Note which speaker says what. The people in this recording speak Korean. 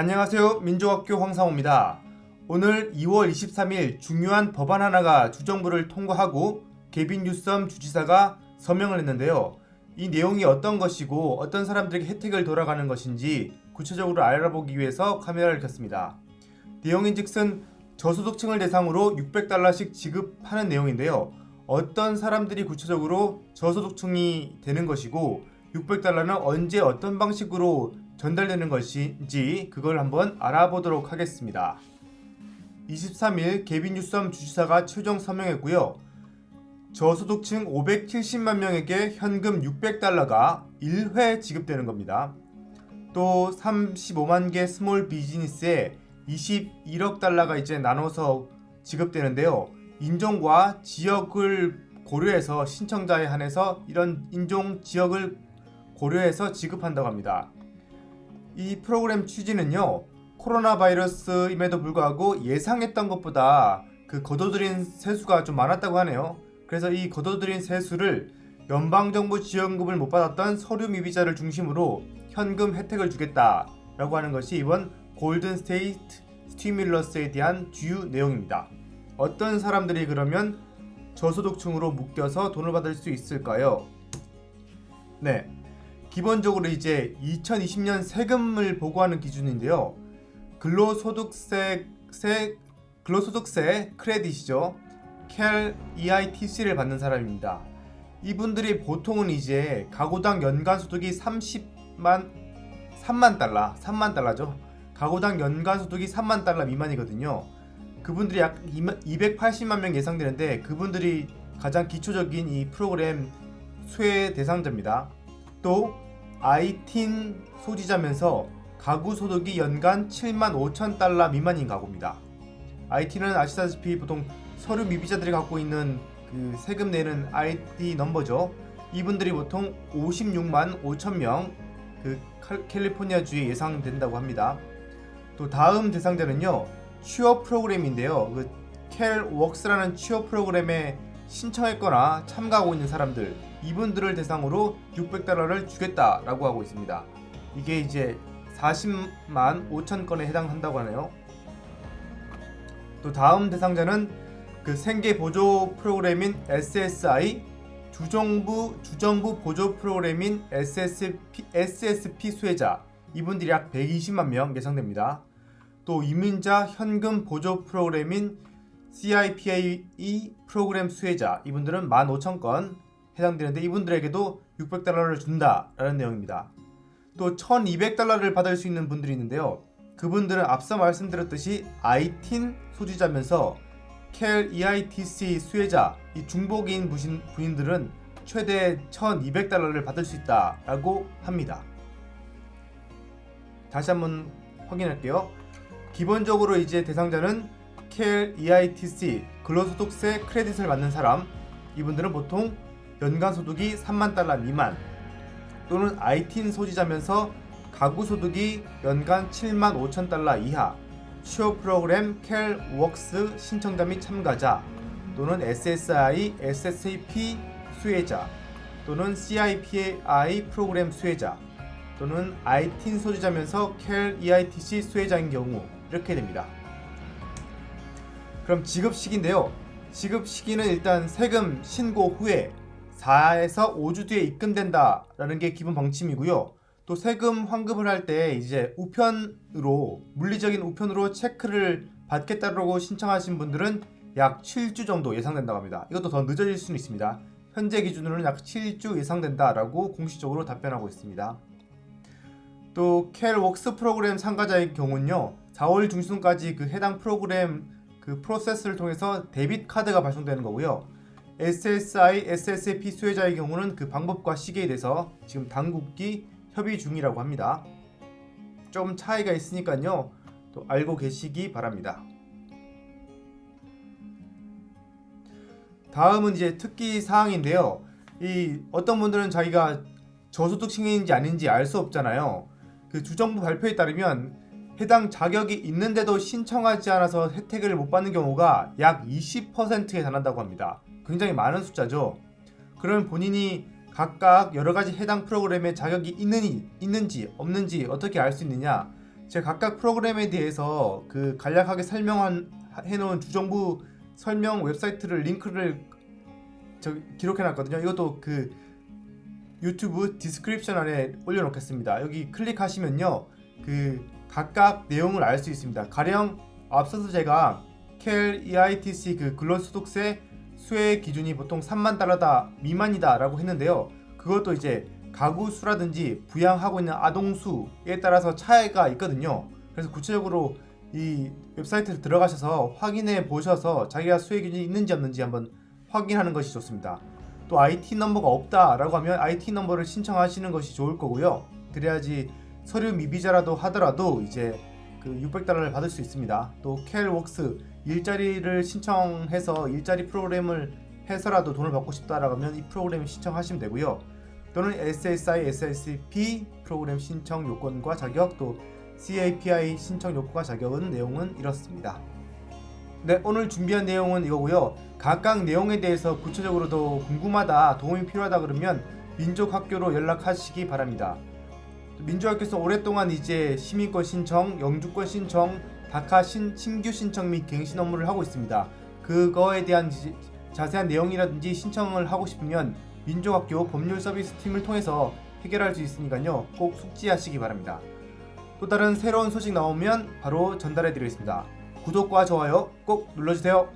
Speaker 1: 안녕하세요. 민족학교 황상호입니다. 오늘 2월 23일 중요한 법안 하나가 주정부를 통과하고 개빈 뉴섬 주지사가 서명을 했는데요. 이 내용이 어떤 것이고 어떤 사람들에게 혜택을 돌아가는 것인지 구체적으로 알아보기 위해서 카메라를 켰습니다. 내용인즉슨 저소득층을 대상으로 600달러씩 지급하는 내용인데요. 어떤 사람들이 구체적으로 저소득층이 되는 것이고 600달러는 언제 어떤 방식으로 전달되는 것인지 그걸 한번 알아보도록 하겠습니다. 23일 개빈 뉴섬 주지사가 최종 서명했고요. 저소득층 570만 명에게 현금 600달러가 1회 지급되는 겁니다. 또 35만 개 small business에 21억 달러가 이제 나눠서 지급되는데요. 인종과 지역을 고려해서 신청자에 한해서 이런 인종 지역을 고려해서 지급한다고 합니다. 이 프로그램 취지는요. 코로나 바이러스임에도 불구하고 예상했던 것보다 그 거둬들인 세수가 좀 많았다고 하네요. 그래서 이 거둬들인 세수를 연방정부 지원금을 못 받았던 서류 미비자를 중심으로 현금 혜택을 주겠다 라고 하는 것이 이번 Golden State Stimulus에 대한 주요 내용입니다. 어떤 사람들이 그러면 저소득층으로 묶여서 돈을 받을 수 있을까요? 네. 기본적으로 이제 2020년 세금을 보고하는 기준인데요. 근로소득세 세, 근로소득세 크레딧이죠. 켈 EITC를 받는 사람입니다. 이분들이 보통은 이제 가구당 연간 소득이 30만 3만 달러, 3만 달러죠. 가구당 연간 소득이 3만 달러 미만이거든요. 그분들이 약 280만 명 예상되는데 그분들이 가장 기초적인 이 프로그램 수혜 대상자입니다. 또 아이틴 소지자면서 가구 소득이 연간 7만 5천 달러 미만인 가구입니다. IT는 아시다시피 보통 서류 미비자들이 갖고 있는 그 세금 내는 ID 넘버죠. 이분들이 보통 56만 5천 명그 캘리포니아 주에 예상된다고 합니다. 또 다음 대상자는요. 취업 프로그램인데요. 그 캘웍스라는 취업 프로그램에 신청했거나 참가하고 있는 사람들 이분들을 대상으로 600달러를 주겠다라고 하고 있습니다. 이게 이제 40만 5천 건에 해당한다고 하네요. 또 다음 대상자는 그 생계 보조 프로그램인 SSI 주정부 주정부 보조 프로그램인 SSP, SSP 수혜자 이분들이 약 120만 명 예상됩니다. 또 이민자 현금 보조 프로그램인 CIPAE 프로그램 수혜자 이분들은 15,000건 해당되는데 이분들에게도 600달러를 준다라는 내용입니다. 또 1200달러를 받을 수 있는 분들이 있는데요. 그분들은 앞서 말씀드렸듯이 ITIN 소지자면서 켈 EITC 수혜자 이 중복인 부신, 부인들은 최대 1200달러를 받을 수 있다라고 합니다. 다시 한번 확인할게요. 기본적으로 이제 대상자는 켈 EITC 근로소득세 크레딧을 받는 사람 이분들은 보통 연간 소득이 3만 달러 미만 또는 IT인 소지자면서 가구 소득이 연간 7만 5천 달러 이하 취업 프로그램 켈 웍스 신청자 및 참가자 또는 SSI, SSP 수혜자 또는 CIPAI 프로그램 수혜자 또는 IT인 소지자면서 켈 EITC 수혜자인 경우 이렇게 됩니다. 그럼 지급 시기인데요. 지급 시기는 일단 세금 신고 후에 4에서 5주 뒤에 입금된다 라는 게 기본 방침이고요. 또 세금 환급을 할 때 이제 우편으로 물리적인 우편으로 체크를 받겠다고 신청하신 분들은 약 7주 정도 예상된다고 합니다. 이것도 더 늦어질 수는 있습니다. 현재 기준으로는 약 7주 예상된다 라고 공식적으로 답변하고 있습니다. 또 켈웍스 프로그램 참가자의 경우는요. 4월 중순까지 그 해당 프로그램 그 프로세스를 통해서 데빗 카드가 발송되는 거고요. SSI, SSP 수혜자의 경우는 그 방법과 시기에 대해서 지금 당국이 협의 중이라고 합니다. 좀 차이가 있으니까요. 또 알고 계시기 바랍니다. 다음은 이제 특기 사항인데요. 이 어떤 분들은 자기가 저소득층인지 아닌지 알 수 없잖아요. 그 주정부 발표에 따르면 해당 자격이 있는데도 신청하지 않아서 혜택을 못 받는 경우가 약 20%에 달한다고 합니다. 굉장히 많은 숫자죠. 그러면 본인이 각각 여러 가지 해당 프로그램에 자격이 있느니, 있는지 없는지 어떻게 알 수 있느냐? 제가 각각 프로그램에 대해서 그 간략하게 설명한 해놓은 주정부 설명 웹사이트를 링크를 저 기록해놨거든요. 이것도 그 유튜브 description 안에 올려놓겠습니다. 여기 클릭하시면요, 그 각각 내용을 알 수 있습니다. 가령 앞서서 제가 Cal EITC 그 근로소득세 수혜 기준이 보통 3만 달러다 미만이다 라고 했는데요. 그것도 이제 가구 수라든지 부양하고 있는 아동 수에 따라서 차이가 있거든요. 그래서 구체적으로 이 웹사이트에 들어가셔서 확인해 보셔서 자기가 수혜 기준이 있는지 없는지 한번 확인하는 것이 좋습니다. 또 IT 넘버가 없다 라고 하면 IT 넘버를 신청하시는 것이 좋을 거고요. 그래야지 서류 미비자라도 하더라도 이제 그 600달러를 받을 수 있습니다. 또 CalWORKs 일자리를 신청해서 일자리 프로그램을 해서라도 돈을 받고 싶다라고 하면 이 프로그램 신청하시면 되고요. 또는 SSI, SSP 프로그램 신청 요건과 자격 또 CAPI 신청 요건과 자격은 내용은 이렇습니다. 네, 오늘 준비한 내용은 이거고요. 각각 내용에 대해서 구체적으로 더 궁금하다, 도움이 필요하다 그러면 민족학교로 연락하시기 바랍니다. 민족학교에서 오랫동안 이제 시민권 신청, 영주권 신청, 다카 신, 신규 신청 및 갱신 업무를 하고 있습니다. 그거에 대한 지- 자세한 내용이라든지 신청을 하고 싶으면 민족학교 법률 서비스 팀을 통해서 해결할 수 있으니까요. 꼭 숙지하시기 바랍니다. 또 다른 새로운 소식 나오면 바로 전달해 드리겠습니다. 구독과 좋아요 꼭 눌러주세요.